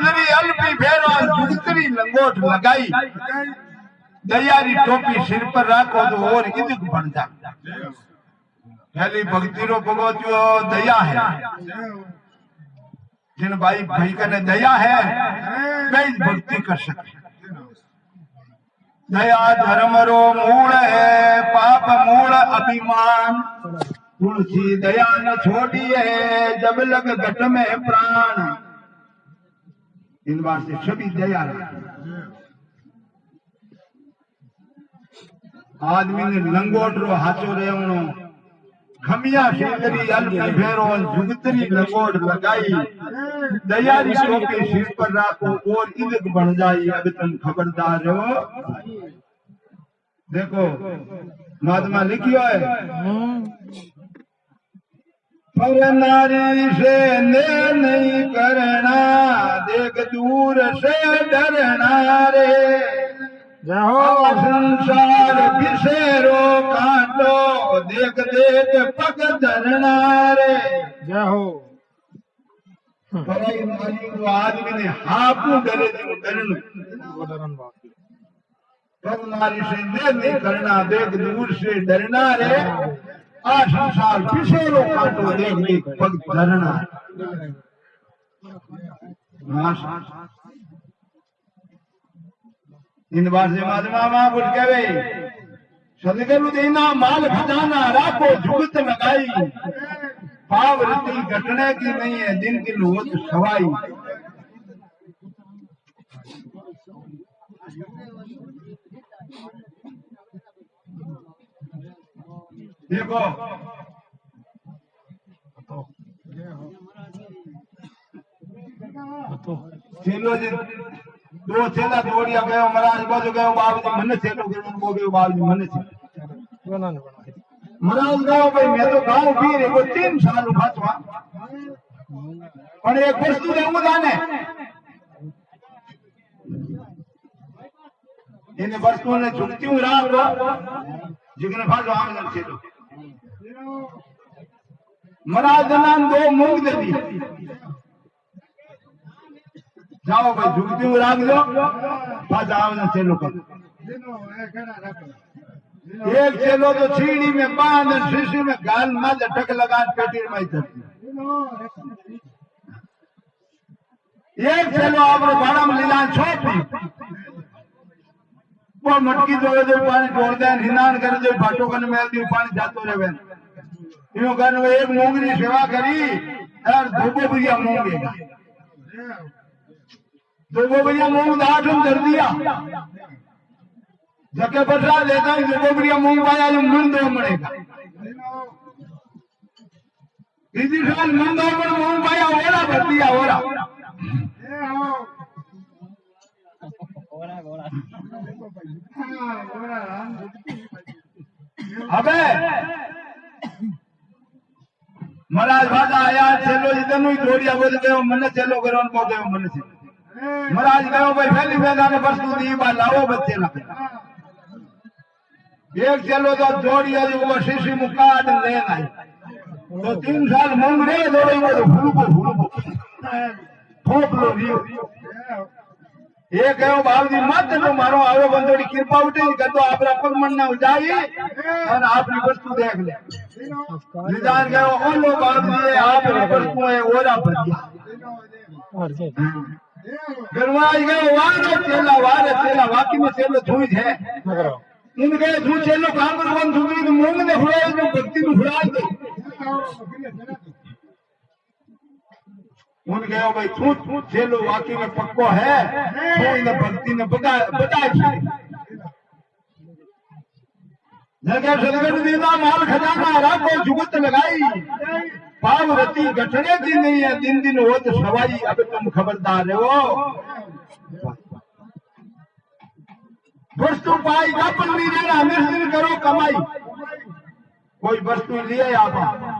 सुंदरी अल्पी फेरो जुगतरी लंगोट लगाई। दयारी टोपी सिर पर राखो तो और इदक बन जा। पहली भक्ति रो भगवतियो दया है। जिन भाई भाई कने दया है वे भक्ति कर सकते। दया धर्म रो मूल है, पाप मूल अभिमान। तुलसी दया न छोड़ी है, जब लग घट में प्राण। इन बात से सभी दया। आदमी ने लंगोट रो हाथो रेवणो, खमिया सुंदरी अल्प फेरो जुगतरी लंगोट लगाई। दयारी टोपी सिर पर राखो, और इज़्ज़त बन जाई, अब तुम खबरदार हो। देखो महात्मा लिखियो है? पर नारी से ने नहीं करना देख दूर से डरना रे जय हो संसार बिसेरो काटो देख देख पग धरना रे हो पर नारी को आदमी ने हापू डरे जो डरन पग नारी से ने नहीं करना देख दूर से डरना रे आ संसार बिसेरो काटो देख देख पग धरना इन बार से महात्मा महापुरुष कहे, सदगुरु देना माल खजाना, राखो जुगत लगाई। पाव रति घटने की नहीं है दिन की होत सवाई। देखो चेलो जी। दो चेला दौड़िया गयो महाराज बाजू गयो बाबूजी मने चेलो गयो वो गयो बाबूजी मने चेलो। महाराज गाँव भाई मैं तो गाँव भी रे को तीन साल उपाचवा पर तो एक वस्तु ने हूँ जाने। इन वस्तुओं ने झुकती हूँ रात को जिगने फाटो आम चेलो। महाराज नाम दो मूंग दे दी। जाओ भाई झुकती हूँ राख दो आम जन चेलो कर एक चेलो तो छीड़ी में बाँध, शीशी में गाल मल टक लगा, पेटी में इधर एक चेलो आपने भाड़ा में लीला छोपी वो मटकी जोड़े जो पानी छोड़ दे हिनान करे जो फाटो कन मेल दी पानी जातो रहे यूँ कन वो एक मूंगनी सेवा करी और धोबो भैया मूंगेगा धोबो भैया मूंग दाठम कर दिया जके बसा लेता ही, धोबो भैया मूंग पाया जो मन दो मरेगा। इसी साल मन दो मूंग पाया, ओरा भर दिया ओरा। હવે મહારાજ વાદા આયા, છેલ્લો જીતનું જોડિયા બોલ ગયો, મને છેલ્લો કર્યો બહુ ગયો, મને છે. મહારાજ ગયો ભાઈ, ફેલી ફેલાને વસ્તુ દી બા લાવો બચ્ચે નાખે એક છેલ્લો તો જોડિયા જે ઊભો શીશી મુકાટ લે નાઈ તો તીન સાલ મૂંગ રે દોડે ફૂલકો ફૂલકો ફોકલો રહ્યો. એ કયો બાપજી મત તો મારો આવે બંધોડી કૃપા ઉઠી કરતો આપણા પગમન ને ઉજાવી અને આપની વસ્તુ દેખ લે. નિદાન ગયો ઓલો બાપજી આપની વસ્તુ એ ઓરા ભર્યા. ગરવાઈ ગયો વારે છેલ્લા વારે છેલ્લા, વાકીમાં છેલ્લો ધૂઈ છે. ઇન કે ધૂ છેલ્લો કામ કરવાનું ધૂઈ મૂંગ ને ફુડાવી ભક્તિ નું ફુડાવી दे उन गयो भाई तू तू चेलो वाकी में पक्को है तो इन भक्ति ने बता जगह सदगुरु दीदा माल खजाना राखो जुगत लगाई। पाव रति घटने की नहीं है, दिन दिन हो तो सवाई। अब तुम खबरदार हो। वस्तु पाई नहीं रहना निर्दिन करो कमाई। कोई वस्तु लिए आप?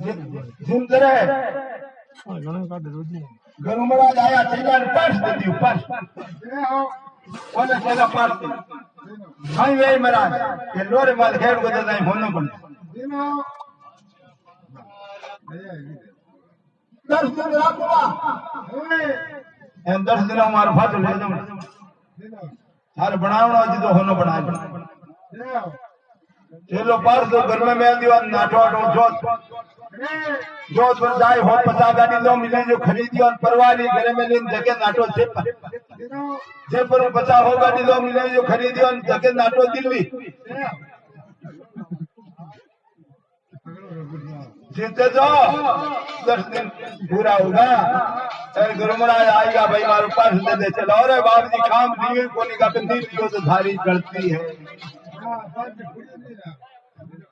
જિંદરે ઘણું કાઢે રોજી ગરુમરાજ આયા તેના પાસ દીધી પાસ કોને સેલા પાસ હાઈ વે મરાજ કે લોરે માલ હેડ ગોદા જાય હોનો પણ દસ દિન રાખવા એ દસ દિન મારો ફાટ લઈ જાઉં તારે બનાવણો હજી તો હોનો બનાવ્યો ચેલો પાર તો ઘરમાં મેં દીવા નાઠો આઠો જોત जोत जोत जाए हो पचास गाड़ी लो मिले जो खरीदी और परवाली घरे में लेन जगह नाटो से जे पर पचास हो गाड़ी लो मिले जो खरीदी और जगह नाटो दिल्ली। जीते जाओ दस दिन पूरा होगा। अरे गुरु महाराज आएगा भाई मारो पास दे दे चलो। अरे बाप जी काम दिए कोनी का बंदी दियो तो धारी गलती है।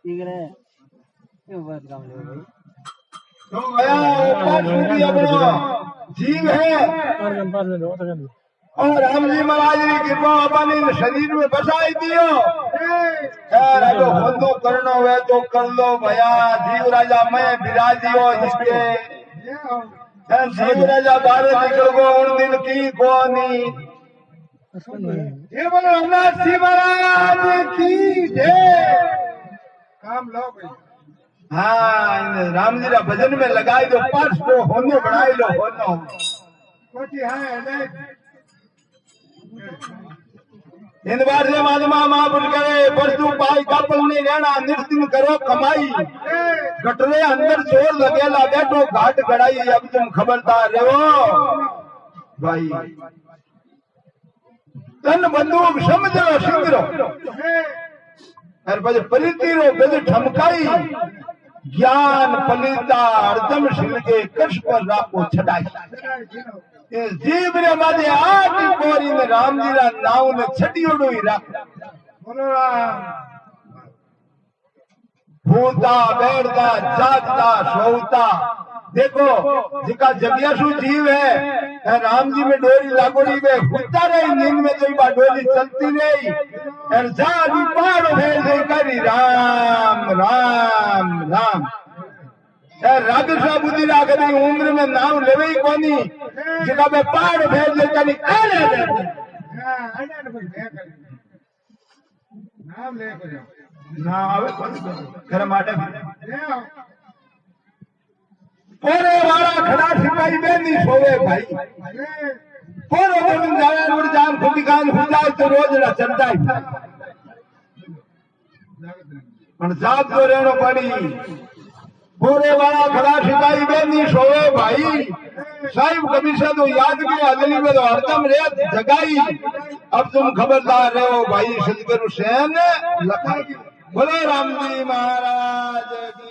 ठीक है क्यों बात काम ले भाई तो और राम जी महाराज ने कृपा अपन इन शरीर में बसाई दियो खैर अगर बंदो तो तो करना हुए तो कर लो भैया। जीव राजा मैं बिरा दियो इसके जीव राजा भारत निकल गो उन दिन की कोनी ये बोलो रघुनाथ जी महाराज की जय। काम लो भाई हाँ राम जी रा भजन में लगाई दो पाँच को होनो बनाई लो होनो कोटी है इन बार से महात्मा महापुर करे परसू पाई कापल नहीं रहना निर्दिन करो कमाई। गटरे अंदर ज़ोर लगेला बैठो घाट गड़ाई अब तुम खबरदार रहो। भाई तन बंदूक समझो सिंगरो अरे ज्ञान पलिता अर्जम शिव के कृष्ण पर राखो छाई ए जीव ने मादे आठ कोरी में राम जी का नाव ने छडी ओडो ही राख। भूता बैठता जागता सोता देखो जिका जगियासु जीव है राम जी में डोरी लागोड़ी में हुता रही नींद में जो बा डोरी चलती रही। और जा भी पार भेड़ गई करी राम राम राम। रागसा बुद्धि राग दी उम्र में नाम लेवे ही कोनी। जिका में पार भेड़ ले कनी काले नाम ले ना आवे घर माटे પોરે વાળા ખડા સિપાઈ બે ની સોવે ભાઈ. પોરો બની જાય રોડ જામ ખોટી કાન હુજાય તો રોજ ના ચંદાય. પણ જાત તો રેણો પડી. પોરે વાળા ખડા સિપાઈ બે ની સોવે ભાઈ. સાહેબ કમિશનર તો યાદ કે અગલી મેં હરદમ રેત જગાઈ. અબ તુમ ખબરદાર રહો ભાઈ સદગુરુ સેન લખાઈ. બોલો રામજી મહારાજ